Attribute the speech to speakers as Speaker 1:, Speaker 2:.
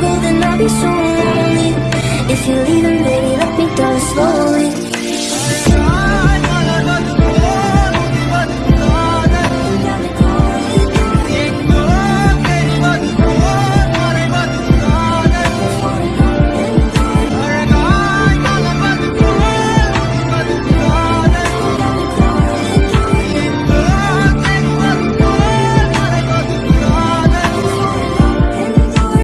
Speaker 1: then I'll be so lonely If you're leaving, baby, let me down slow.